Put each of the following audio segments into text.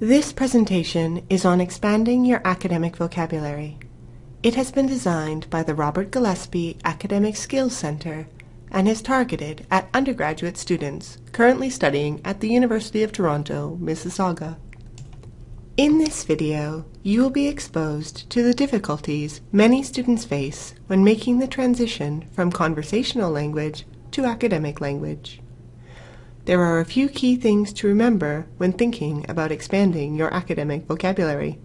This presentation is on expanding your academic vocabulary. It has been designed by the Robert Gillespie Academic Skills Center and is targeted at undergraduate students currently studying at the University of Toronto, Mississauga. In this video, you will be exposed to the difficulties many students face when making the transition from conversational language to academic language. There are a few key things to remember when thinking about expanding your academic vocabulary.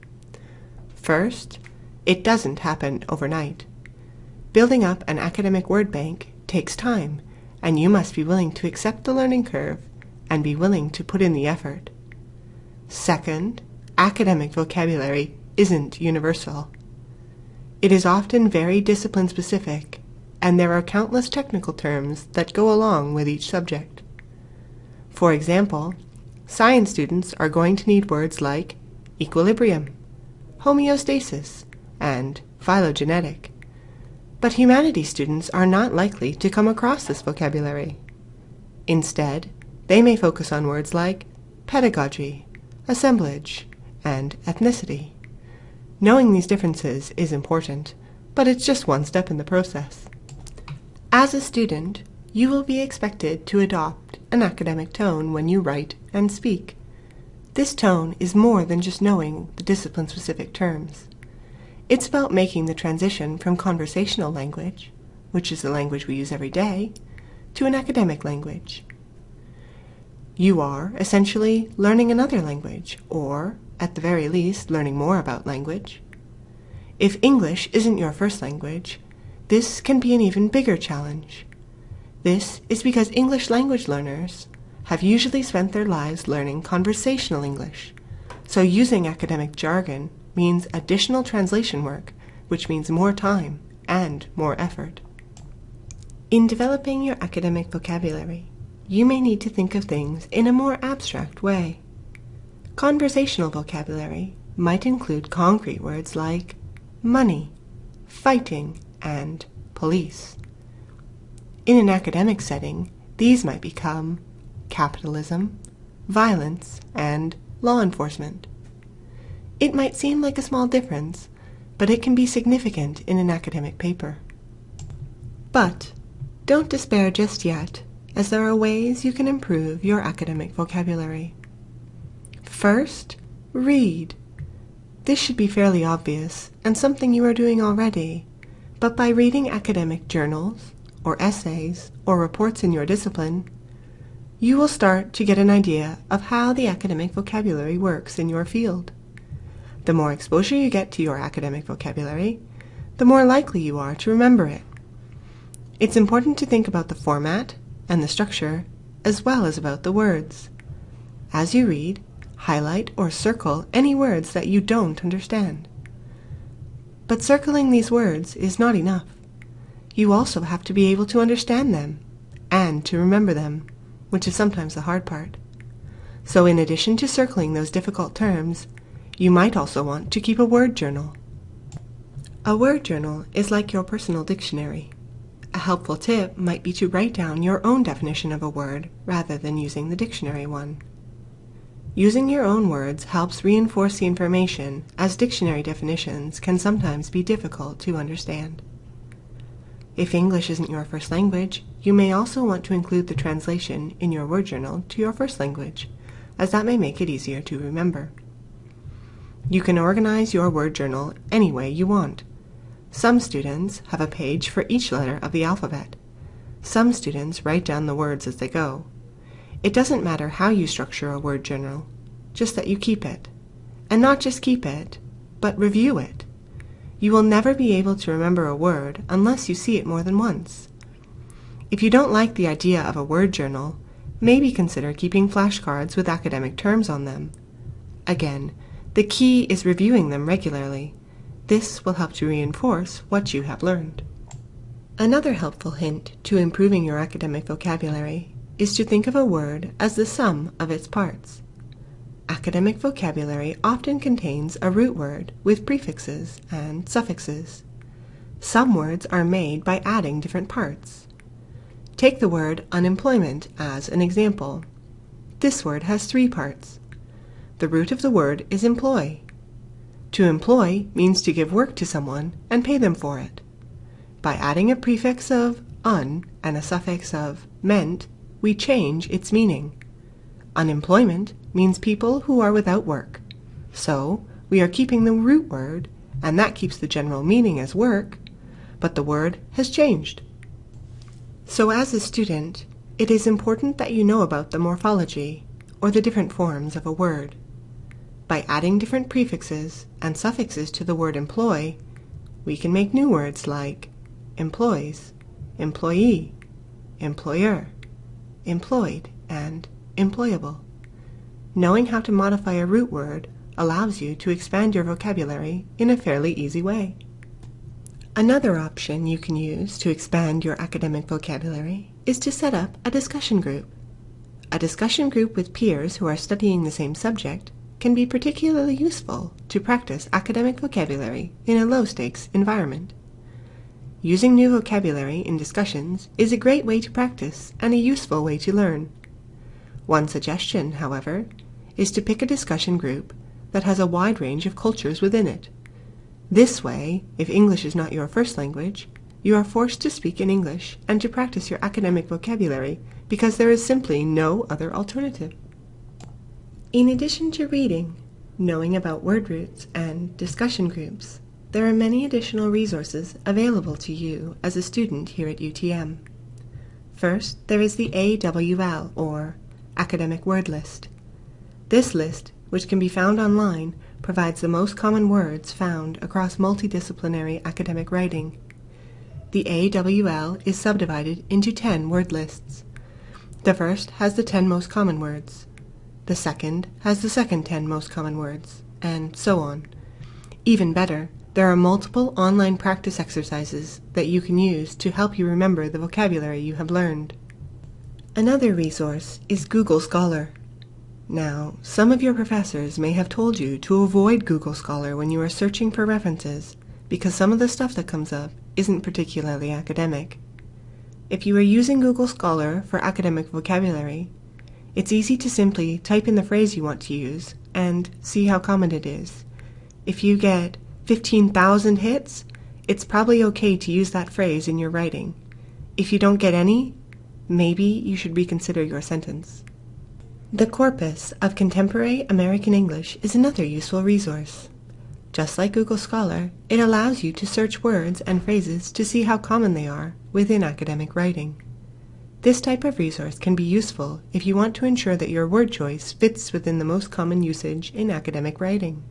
First, it doesn't happen overnight. Building up an academic word bank takes time, and you must be willing to accept the learning curve and be willing to put in the effort. Second, academic vocabulary isn't universal. It is often very discipline specific, and there are countless technical terms that go along with each subject. For example, science students are going to need words like equilibrium, homeostasis, and phylogenetic. But humanities students are not likely to come across this vocabulary. Instead, they may focus on words like pedagogy, assemblage, and ethnicity. Knowing these differences is important, but it's just one step in the process. As a student, you will be expected to adopt an academic tone when you write and speak. This tone is more than just knowing the discipline-specific terms. It's about making the transition from conversational language, which is the language we use every day, to an academic language. You are, essentially, learning another language, or, at the very least, learning more about language. If English isn't your first language, this can be an even bigger challenge. This is because English language learners have usually spent their lives learning conversational English, so using academic jargon means additional translation work, which means more time and more effort. In developing your academic vocabulary, you may need to think of things in a more abstract way. Conversational vocabulary might include concrete words like money, fighting, and police. In an academic setting, these might become capitalism, violence, and law enforcement. It might seem like a small difference, but it can be significant in an academic paper. But don't despair just yet, as there are ways you can improve your academic vocabulary. First, read. This should be fairly obvious and something you are doing already, but by reading academic journals, or essays, or reports in your discipline, you will start to get an idea of how the academic vocabulary works in your field. The more exposure you get to your academic vocabulary, the more likely you are to remember it. It's important to think about the format and the structure, as well as about the words. As you read, highlight or circle any words that you don't understand. But circling these words is not enough. You also have to be able to understand them and to remember them, which is sometimes the hard part. So in addition to circling those difficult terms, you might also want to keep a word journal. A word journal is like your personal dictionary. A helpful tip might be to write down your own definition of a word rather than using the dictionary one. Using your own words helps reinforce the information as dictionary definitions can sometimes be difficult to understand. If English isn't your first language, you may also want to include the translation in your word journal to your first language, as that may make it easier to remember. You can organize your word journal any way you want. Some students have a page for each letter of the alphabet. Some students write down the words as they go. It doesn't matter how you structure a word journal, just that you keep it. And not just keep it, but review it. You will never be able to remember a word unless you see it more than once. If you don't like the idea of a word journal, maybe consider keeping flashcards with academic terms on them. Again, the key is reviewing them regularly. This will help to reinforce what you have learned. Another helpful hint to improving your academic vocabulary is to think of a word as the sum of its parts. Academic vocabulary often contains a root word with prefixes and suffixes. Some words are made by adding different parts. Take the word unemployment as an example. This word has three parts. the root of the word is employ. To employ means to give work to someone and pay them for it. By adding a prefix of un and a suffix of ment, we change its meaning. Unemployment means people who are without work. So, we are keeping the root word, and that keeps the general meaning as work, but the word has changed. So as a student, it is important that you know about the morphology, or the different forms of a word. By adding different prefixes and suffixes to the word employ, we can make new words like employs, employee, employer, employed, and employable. Knowing how to modify a root word allows you to expand your vocabulary in a fairly easy way. Another option you can use to expand your academic vocabulary is to set up a discussion group. A discussion group with peers who are studying the same subject can be particularly useful to practice academic vocabulary in a low-stakes environment. Using new vocabulary in discussions is a great way to practice and a useful way to learn. One suggestion, however, is to pick a discussion group that has a wide range of cultures within it. This way, if English is not your first language, you are forced to speak in English and to practice your academic vocabulary because there is simply no other alternative. In addition to reading, knowing about word roots, and discussion groups, there are many additional resources available to you as a student here at UTM. First, there is the AWL, or Academic Word List. This list, which can be found online, provides the most common words found across multidisciplinary academic writing. The AWL is subdivided into 10 word lists. The first has the 10 most common words. The second has the second 10 most common words, and so on. Even better, there are multiple online practice exercises that you can use to help you remember the vocabulary you have learned. Another resource is Google Scholar. Now, some of your professors may have told you to avoid Google Scholar when you are searching for references because some of the stuff that comes up isn't particularly academic. If you are using Google Scholar for academic vocabulary, it's easy to simply type in the phrase you want to use and see how common it is. If you get 15,000 hits, it's probably okay to use that phrase in your writing. If you don't get any, maybe you should reconsider your sentence. The Corpus of Contemporary American English is another useful resource. Just like Google Scholar, it allows you to search words and phrases to see how common they are within academic writing. This type of resource can be useful if you want to ensure that your word choice fits within the most common usage in academic writing.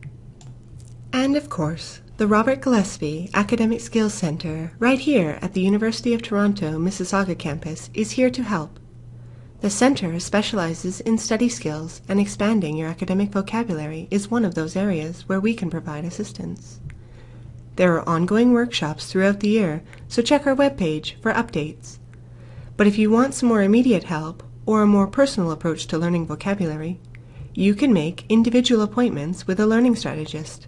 And of course, the Robert Gillespie Academic Skills Center, right here at the University of Toronto Mississauga campus, is here to help. The center specializes in study skills and expanding your academic vocabulary is one of those areas where we can provide assistance. There are ongoing workshops throughout the year, so check our webpage for updates. But if you want some more immediate help or a more personal approach to learning vocabulary, you can make individual appointments with a learning strategist.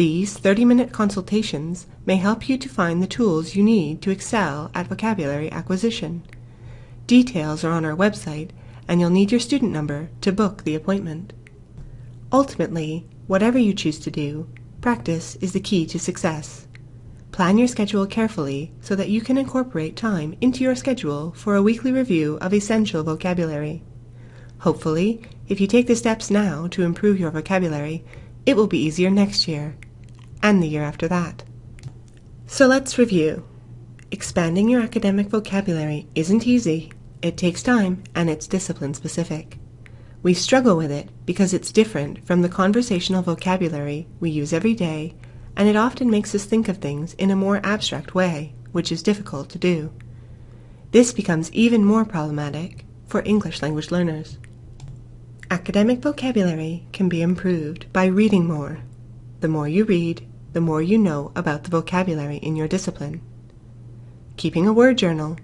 These 30-minute consultations may help you to find the tools you need to excel at vocabulary acquisition. Details are on our website, and you'll need your student number to book the appointment. Ultimately, whatever you choose to do, practice is the key to success. Plan your schedule carefully so that you can incorporate time into your schedule for a weekly review of essential vocabulary. Hopefully, if you take the steps now to improve your vocabulary, it will be easier next year, and the year after that. So let's review. Expanding your academic vocabulary isn't easy, it takes time and it's discipline specific. We struggle with it because it's different from the conversational vocabulary we use every day and it often makes us think of things in a more abstract way, which is difficult to do. This becomes even more problematic for English language learners. Academic vocabulary can be improved by reading more. The more you read, the more you know about the vocabulary in your discipline. Keeping a word journal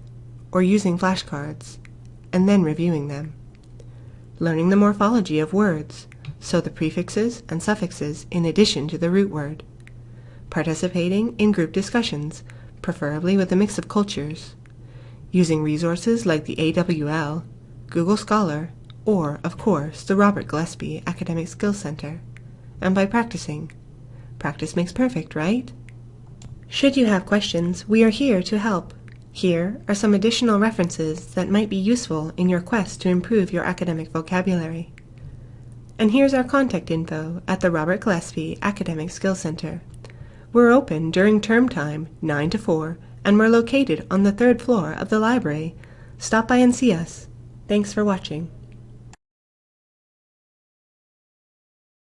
or using flashcards, and then reviewing them. Learning the morphology of words, so the prefixes and suffixes in addition to the root word. Participating in group discussions, preferably with a mix of cultures. Using resources like the AWL, Google Scholar, or, of course, the Robert Gillespie Academic Skills Center. And by practicing. Practice makes perfect, right? Should you have questions, we are here to help. Here are some additional references that might be useful in your quest to improve your academic vocabulary. And here's our contact info at the Robert Gillespie Academic Skills Center. We're open during term time, 9 to 4, and we're located on the third floor of the library. Stop by and see us. Thanks for watching.